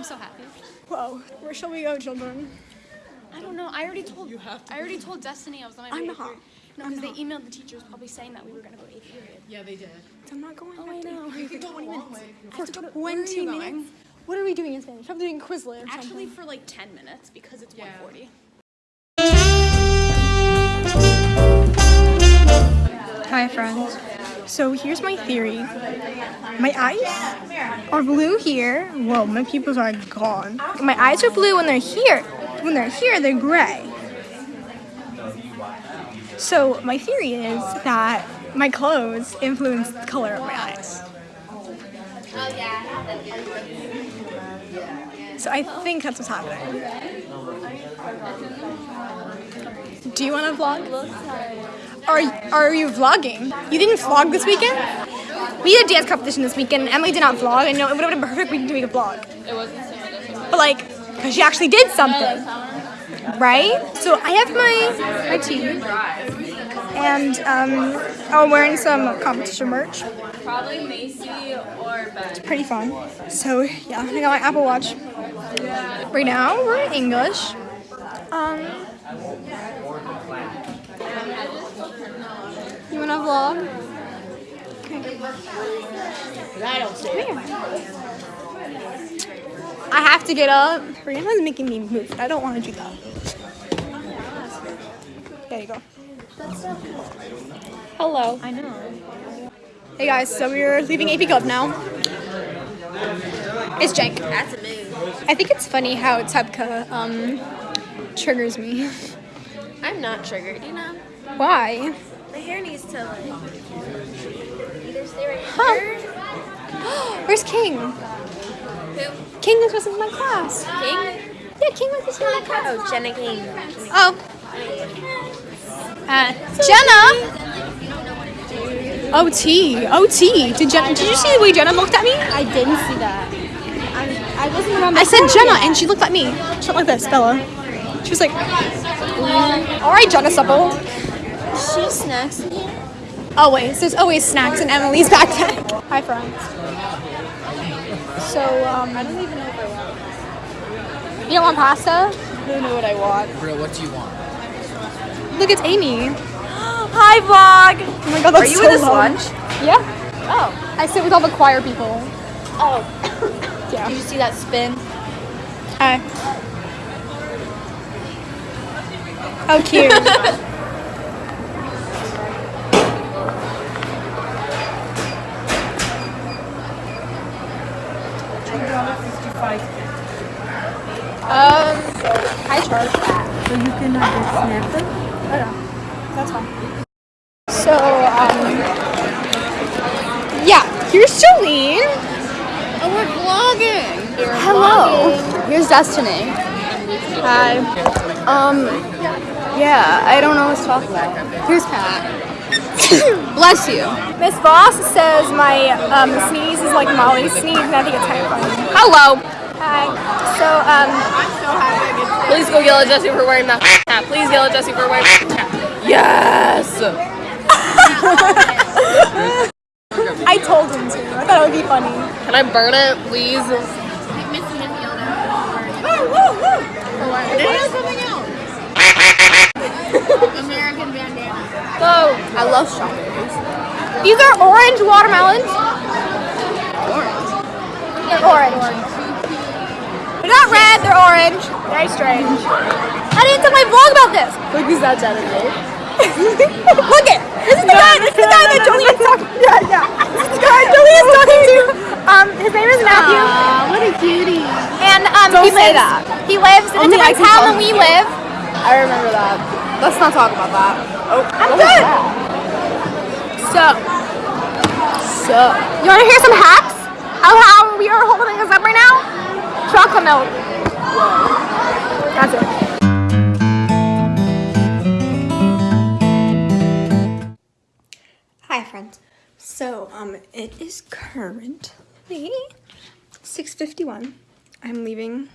I'm so happy. Whoa, where shall we go, children? I don't know. I already told. you have to I already told Destiny I was on my way. I'm not. No, because they emailed the teachers probably saying that we were gonna go to eighth period. Yeah, they did. I'm not going. Oh, I know. You can go a long way. For to go to- 20 where are you minutes. going? What are we doing in Spanish? I'm doing Quizlet or Actually, something. for like 10 minutes because it's Yeah. 140. Hi, friends. So here's my theory. My eyes are blue here. Whoa, my pupils are gone. My eyes are blue when they're here. When they're here, they're gray. So my theory is that my clothes influence the color of my eyes. Oh, So I think that's what's happening. Do you want to vlog? Are are you vlogging? You didn't vlog this weekend? We had a dance competition this weekend. and Emily did not vlog. I know it would have been a perfect weekend to make a vlog. It wasn't But like, because she actually did something, right? So I have my my tea, and um, I'm wearing some competition merch. Probably Macy or Ben. Pretty fun. So yeah, I got my Apple Watch. Right now we're in English. Um, you wanna vlog? I have to get up. Brianna's making me move. I don't want to do that. There you go. Hello. I know. Hey guys, so we're leaving AP Club now. It's Jake. That's a move. I think it's funny how Tebka um, triggers me. I'm not triggered, you know? Why? My hair needs to like either stay right Huh. here. Where's King? Who? King was in my class. King? Yeah, King was in my class. Oh, Jenna King. Oh. Uh, Jenna. OT. OT. Did Jenna? Did you see the way Jenna looked at me? I didn't see that. I, I wasn't around I said Jenna, and she looked at me. She went like this, Bella. She was like, "All right, Jenna Supple." She snacks in here. Always. There's always snacks in Emily's backpack. Hi, friends. So, um, I don't even know if I want. You don't want pasta? I don't know what I want. Bro, what do you want? Look, it's Amy. Hi, vlog. Oh my god, that's Are you so in this loud. lunch? Yeah. Oh. I sit with all the choir people. Oh. Yeah. Did you see that spin? Hi. How cute. Um, I charge that. So you can uh, just snap them? Oh no, that's fine. So, um, yeah, here's Jolene. Oh, we're vlogging. Hello. Here's Destiny. Hi. Um, yeah, I don't know to talk about. Here's Pat. Bless you. Miss Voss says my um, sneeze is like Molly's sneeze, and I think it's kind of funny. Hello. Hi. So, um, Please go yell at Jesse for wearing that hat. Please yell at Jesse for wearing that hat. Yes! I told him to. I thought it would be funny. Can I burn it, please? American bandana. So, I love strawberries. these are orange watermelons. Orange. They're orange. They're not red, they're orange. Very strange. I didn't tell my vlog about this. Look who's that gentleman. Look it. This is the guy. This is the guy that Jolene is talking. to. Yeah, yeah. This is the guy Jolene is talking to. Um, his name is Matthew. what a cutie. And um, Don't he say lives. that. He lives in Only a I different town call than we cute. live. I remember that. Let's not talk about that. Oh, I'm what was good. So, So, you want to hear some hacks? How how we are holding this up right now? Chocolate milk. That's it. Hi friends. So um it is currently 6:51. I'm leaving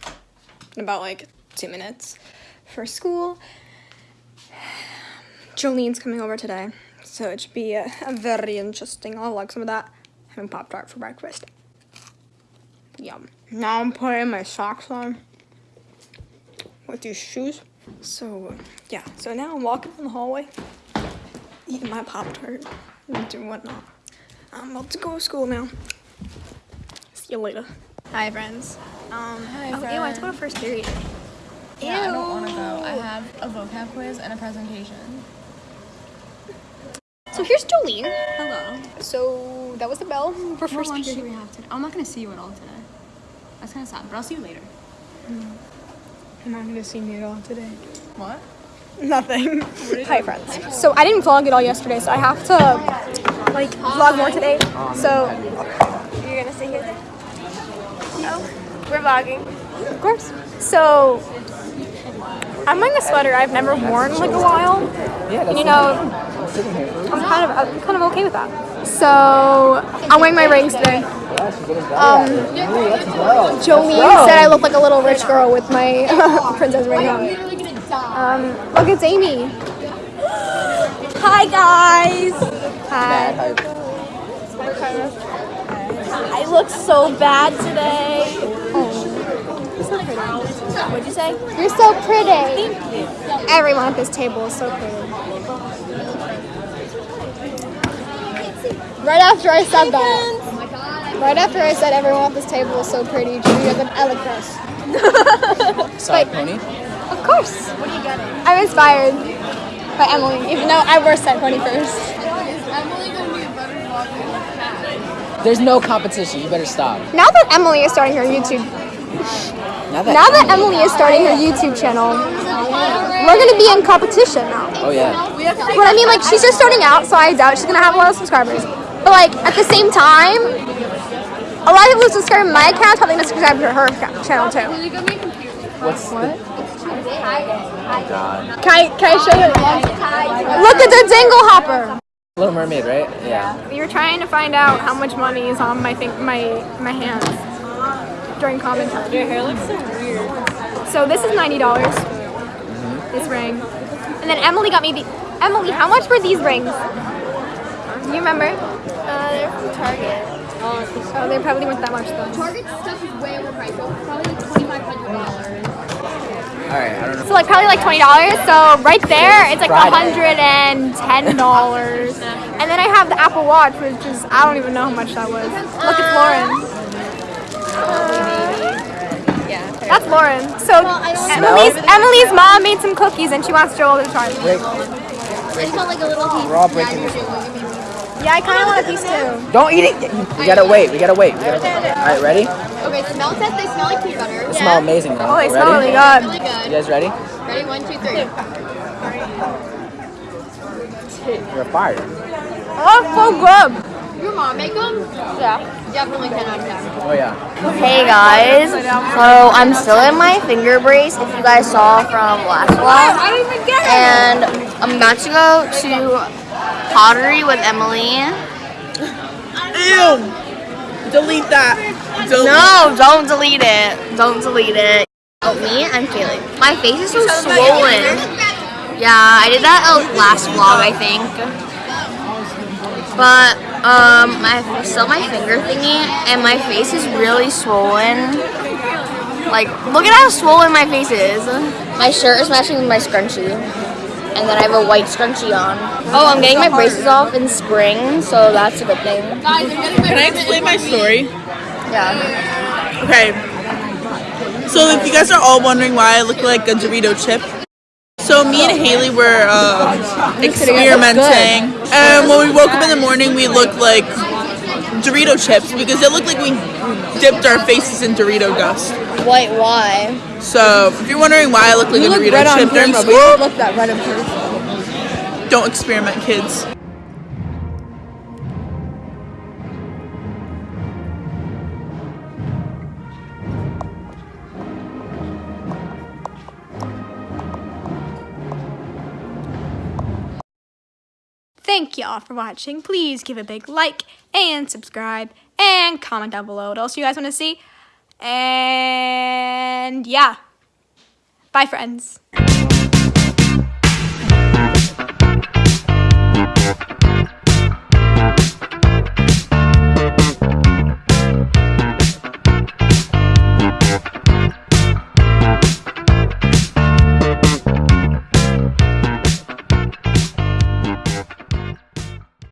in about like 2 minutes for school. Jolene's coming over today, so it should be a, a very interesting. I'll vlog some of that. having Pop Tart for breakfast. Yum. Now I'm putting my socks on with these shoes. So, yeah. So now I'm walking in the hallway, eating my Pop Tart and whatnot. I'm about to go to school now. See you later. Hi, friends. Um, Hi, oh, ew, I have to go to first period. Yeah, I don't want to go. I have a vocab quiz and a presentation. So here's Jolene. Hello. So that was the bell for first lunch do period. we have today? I'm not gonna see you at all today. That's kind of sad, but I'll see you later. You're not gonna see me at all today. What? Nothing. Hi, friends. So I didn't vlog at all yesterday, so I have to like vlog more today. So you're gonna stay here. We're vlogging. Of course. So I'm wearing a sweater I've never worn in like a while. And you know, I'm kind of I'm kind of okay with that. So I'm wearing my rings today. Um, Jolene said I look like a little rich girl with my princess ring on. Um, look, it's Amy. Hi guys. Hi. I look so bad today. What'd you say? You're so pretty. Thank you. Everyone at this table is so pretty. Right after I said that, right after I said everyone at this table is so pretty, Julia said Elicrus. Side pony. Of course. What are you getting? I'm inspired by Emily, even though I were side pony first. There's no competition. You better stop. Now that Emily is starting her YouTube, Now that. now that Emily is starting her YouTube channel, we're gonna be in competition now. oh yeah. But I mean, like, she's just starting out, so I doubt she's gonna have a lot of subscribers. But like, at the same time, a lot of people who subscribe to my account probably gonna subscribe to her channel too. What's what? Can I, can I show you? Look at the dingle hopper. Little Mermaid, right? Yeah. We were trying to find out how much money is on my thing, my my hands during common time. Your hair looks so weird. So this is ninety dollars. This ring, and then Emily got me the. Emily, how much were these rings? Do you remember? Uh, they're from Target. Oh, they probably weren't that much though. Target stuff is way overpriced. Probably like twenty-five hundred dollars. All right. I don't know. So like probably like twenty dollars. So right there, it's like Friday. hundred and ten dollars. and then I have the Apple Watch, which is I don't even know how much that was. Look, it's Lauren. Yeah. That's Lauren. So Emily's Emily's mom made some cookies and she wants Joel to try them. Break. I just want like a little piece. We're all breaking this. Yeah, I kind of want a piece too. Don't eat it. We gotta wait. We gotta wait. We gotta wait. All right. Ready? Okay, smell test. They smell like peanut butter. They smell amazing. Though. Oh, they ready? smell really good. Really You guys ready? Ready? One, two, three. You're fired. Oh, so good. Your mom make them? Yeah. Definitely 10 out of 10. Oh yeah. Hey guys, so I'm still in my finger brace. If you guys saw from last vlog, I didn't even get it. and I'm about to go to pottery with Emily. Ew! Delete that. Delete. No, don't delete it. Don't delete it. Oh, me? I'm Kaylee. My face is so swollen. Yeah, I did that uh, last vlog, I think. But um, my still my finger thingy, and my face is really swollen. Like, look at how swollen my face is. My shirt is matching with my scrunchie, and then I have a white scrunchie on. Oh, I'm getting my braces off in spring, so that's a good thing. Can I explain my story? Yeah. Okay. So if you guys are all wondering why I look like a Dorito chip, so me and Haley were uh, experimenting, and when we woke up in the morning, we looked like Dorito chips because it looked like we dipped our faces in Dorito dust. Wait, why? So if you're wondering why I look like a Dorito chip during school, look that red in person. don't experiment, kids. Thank y'all for watching. Please give a big like and subscribe and comment down below what else you guys want to see. And yeah. Bye, friends.